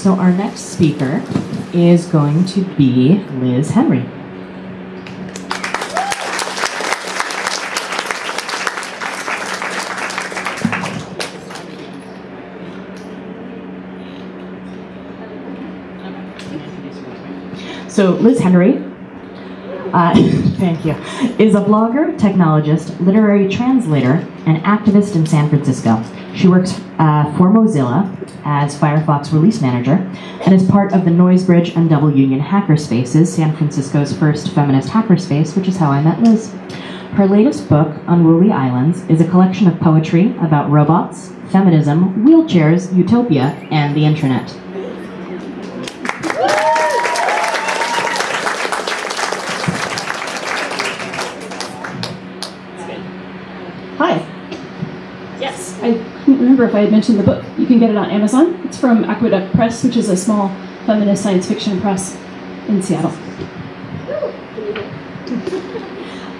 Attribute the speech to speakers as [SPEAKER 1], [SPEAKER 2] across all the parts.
[SPEAKER 1] So our next speaker is going to be Liz Henry. So Liz Henry, uh, thank you, is a blogger, technologist, literary translator, and activist in San Francisco. She works uh, for Mozilla as Firefox release manager and is part of the Noisebridge and Double Union Hackerspaces, San Francisco's first feminist hackerspace, which is how I met Liz. Her latest book, Unruly Islands, is a collection of poetry about robots, feminism, wheelchairs, utopia, and the internet.
[SPEAKER 2] Hi. I couldn't remember if I had mentioned the book. You can get it on Amazon. It's from Aqueduct Press, which is a small feminist science fiction press in Seattle.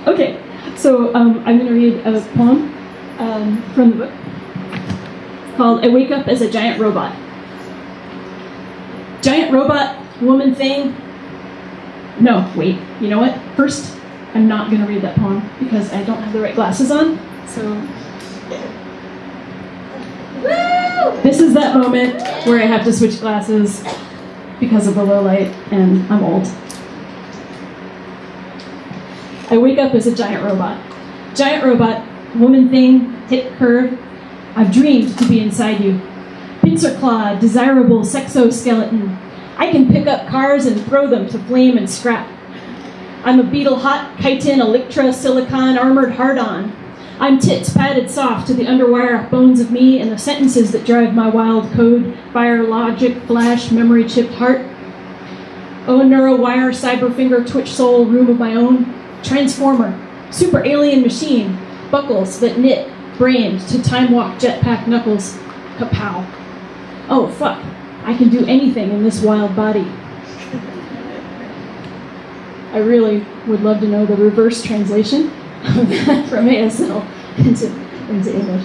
[SPEAKER 2] Okay, so um, I'm going to read a poem um, from the book called I Wake Up as a Giant Robot. Giant robot, woman thing. No, wait, you know what? First, I'm not going to read that poem because I don't have the right glasses on. So this is that moment where I have to switch glasses because of the low light and I'm old. I wake up as a giant robot. Giant robot, woman thing, hip curve. I've dreamed to be inside you. Pincer claw, desirable sexoskeleton. I can pick up cars and throw them to flame and scrap. I'm a beetle hot, chitin, elytra, silicon, armored hard-on. I'm tits padded soft to the underwire bones of me and the sentences that drive my wild code, fire, logic, flash, memory chipped heart. Oh, neurowire, cyber finger, twitch soul, room of my own. Transformer, super alien machine, buckles that knit, brained to time walk jetpack knuckles. Kapow. Oh, fuck. I can do anything in this wild body. I really would love to know the reverse translation from ASL into, into English.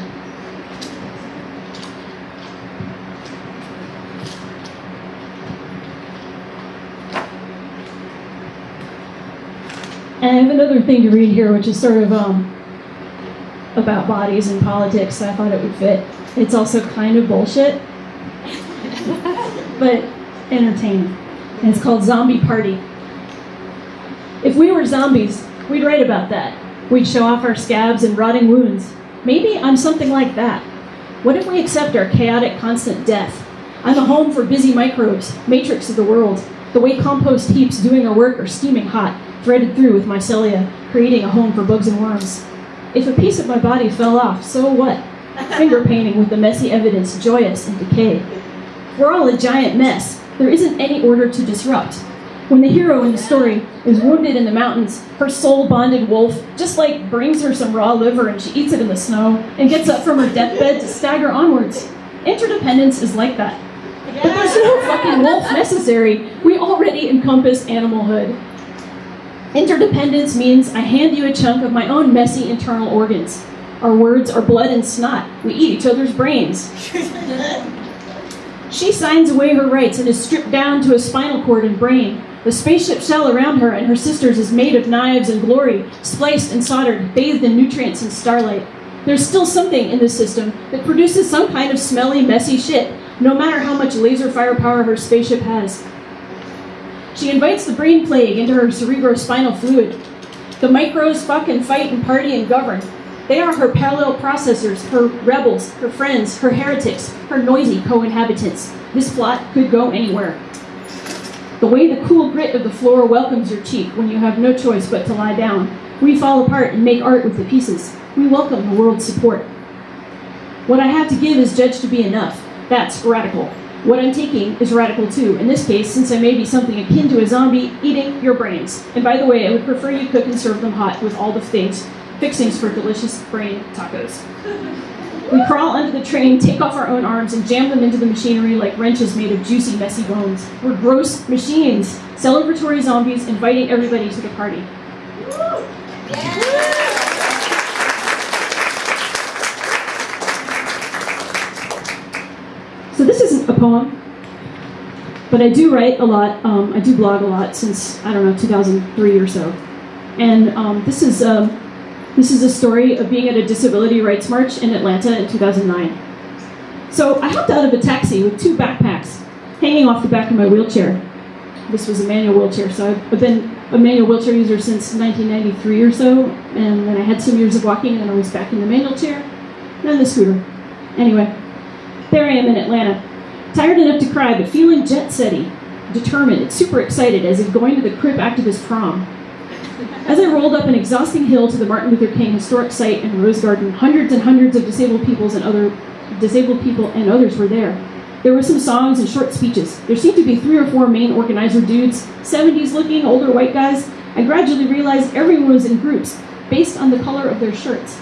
[SPEAKER 2] And I have another thing to read here, which is sort of um, about bodies and politics. So I thought it would fit. It's also kind of bullshit, but entertaining. And it's called Zombie Party. If we were zombies, we'd write about that. We'd show off our scabs and rotting wounds. Maybe I'm something like that. What if we accept our chaotic, constant death? I'm a home for busy microbes, matrix of the world. The way compost heaps doing their work are steaming hot, threaded through with mycelia, creating a home for bugs and worms. If a piece of my body fell off, so what? Finger painting with the messy evidence, joyous in decay. We're all a giant mess. There isn't any order to disrupt. When the hero in the story is wounded in the mountains, her soul-bonded wolf just like brings her some raw liver and she eats it in the snow and gets up from her deathbed to stagger onwards. Interdependence is like that. But there's no fucking wolf necessary. We already encompass animalhood. Interdependence means I hand you a chunk of my own messy internal organs. Our words are blood and snot. We eat each other's brains. She signs away her rights and is stripped down to a spinal cord and brain. The spaceship shell around her and her sisters is made of knives and glory, spliced and soldered, bathed in nutrients and starlight. There's still something in this system that produces some kind of smelly, messy shit, no matter how much laser firepower her spaceship has. She invites the brain plague into her cerebrospinal fluid. The micros fuck and fight and party and govern. They are her parallel processors, her rebels, her friends, her heretics, her noisy co-inhabitants. This plot could go anywhere. The way the cool grit of the floor welcomes your cheek when you have no choice but to lie down. We fall apart and make art with the pieces. We welcome the world's support. What I have to give is judged to be enough. That's radical. What I'm taking is radical too. In this case, since I may be something akin to a zombie eating your brains. And by the way, I would prefer you cook and serve them hot with all the things, fixings for delicious brain tacos. We crawl under the train, take off our own arms, and jam them into the machinery like wrenches made of juicy, messy bones. We're gross machines, celebratory zombies inviting everybody to the party. So this isn't a poem. But I do write a lot. Um, I do blog a lot since I don't know 2003 or so. And um, this is um, this is a story of being at a disability rights march in Atlanta in 2009. So I hopped out of a taxi with two backpacks hanging off the back of my wheelchair. This was a manual wheelchair, so I've been a manual wheelchair user since 1993 or so, and then I had some years of walking, and then I was back in the manual chair, and then the scooter. Anyway, there I am in Atlanta, tired enough to cry, but feeling jet setty, determined, super excited, as if going to the Crip activist prom. As I rolled up an exhausting hill to the Martin Luther King Historic Site in Rose Garden, hundreds and hundreds of disabled peoples and other disabled people and others were there. There were some songs and short speeches. There seemed to be three or four main organizer dudes, 70s looking, older white guys. I gradually realized everyone was in groups, based on the color of their shirts.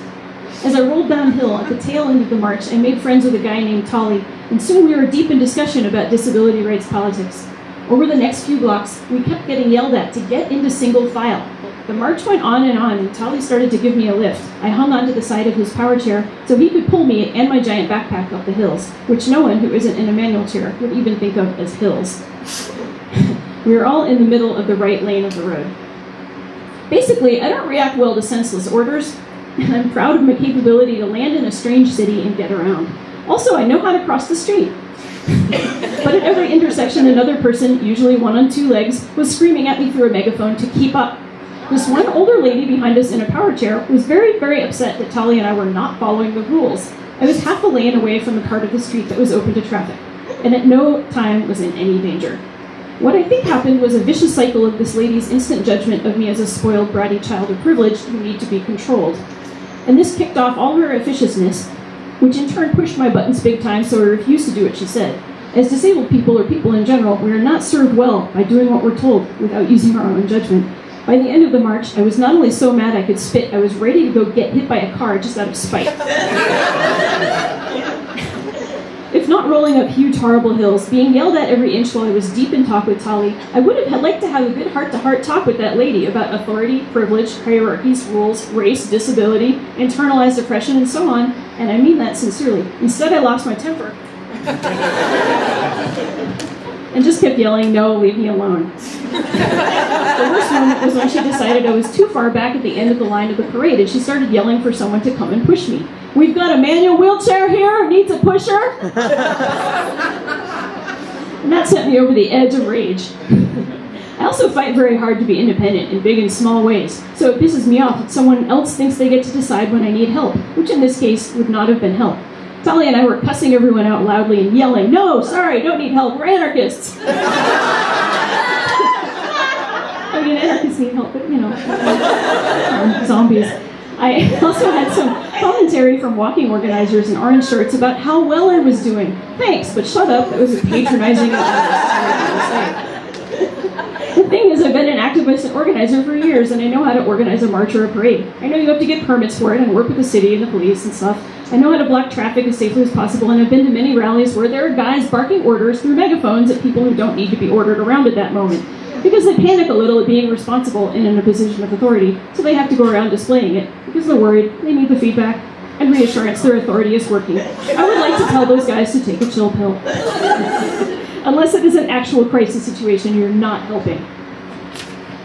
[SPEAKER 2] As I rolled downhill at the tail end of the march, I made friends with a guy named Tolly, and soon we were deep in discussion about disability rights politics. Over the next few blocks, we kept getting yelled at to get into single file. The march went on and on, and Tolly started to give me a lift. I hung onto the side of his power chair so he could pull me and my giant backpack up the hills, which no one who isn't in a manual chair would even think of as hills. we were all in the middle of the right lane of the road. Basically, I don't react well to senseless orders, and I'm proud of my capability to land in a strange city and get around. Also, I know how to cross the street. but at every intersection, another person, usually one on two legs, was screaming at me through a megaphone to keep up. This one older lady behind us in a power chair was very, very upset that Tali and I were not following the rules. I was half a lane away from the part of the street that was open to traffic, and at no time was in any danger. What I think happened was a vicious cycle of this lady's instant judgment of me as a spoiled, bratty child of privilege who need to be controlled. And this kicked off all her officiousness, which in turn pushed my buttons big time, so I refused to do what she said. As disabled people, or people in general, we are not served well by doing what we're told without using our own judgment. By the end of the march, I was not only so mad I could spit, I was ready to go get hit by a car just out of spite. not rolling up huge, horrible hills, being yelled at every inch while I was deep in talk with Tali, I would have liked to have a good heart-to-heart talk with that lady about authority, privilege, hierarchies, rules, race, disability, internalized oppression, and so on, and I mean that sincerely. Instead, I lost my temper. and just kept yelling, no, leave me alone. the worst moment was when she decided I was too far back at the end of the line of the parade and she started yelling for someone to come and push me. We've got a manual wheelchair here, needs a pusher. and that sent me over the edge of rage. I also fight very hard to be independent in big and small ways, so it pisses me off that someone else thinks they get to decide when I need help, which in this case would not have been help. Tali and I were cussing everyone out loudly and yelling, No, sorry, don't need help, we're anarchists. I mean, anarchists need help, but you know, um, zombies. I also had some commentary from walking organizers in orange shirts about how well I was doing. Thanks, but shut up, that was a patronizing thing is, I've been an activist and organizer for years, and I know how to organize a march or a parade. I know you have to get permits for it and work with the city and the police and stuff. I know how to block traffic as safely as possible, and I've been to many rallies where there are guys barking orders through megaphones at people who don't need to be ordered around at that moment. Because they panic a little at being responsible and in a position of authority, so they have to go around displaying it, because they're worried, they need the feedback, and reassurance their authority is working. I would like to tell those guys to take a chill pill. Unless it is an actual crisis situation, you're not helping.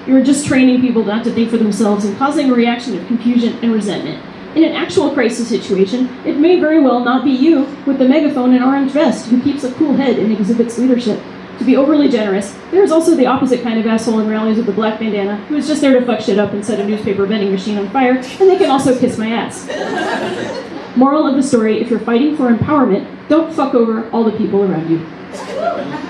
[SPEAKER 2] You're just training people not to think for themselves and causing a reaction of confusion and resentment. In an actual crisis situation, it may very well not be you with the megaphone and orange vest who keeps a cool head and exhibits leadership. To be overly generous, there is also the opposite kind of asshole in rallies with the black bandana who is just there to fuck shit up and set a newspaper vending machine on fire, and they can also kiss my ass. Moral of the story if you're fighting for empowerment, don't fuck over all the people around you.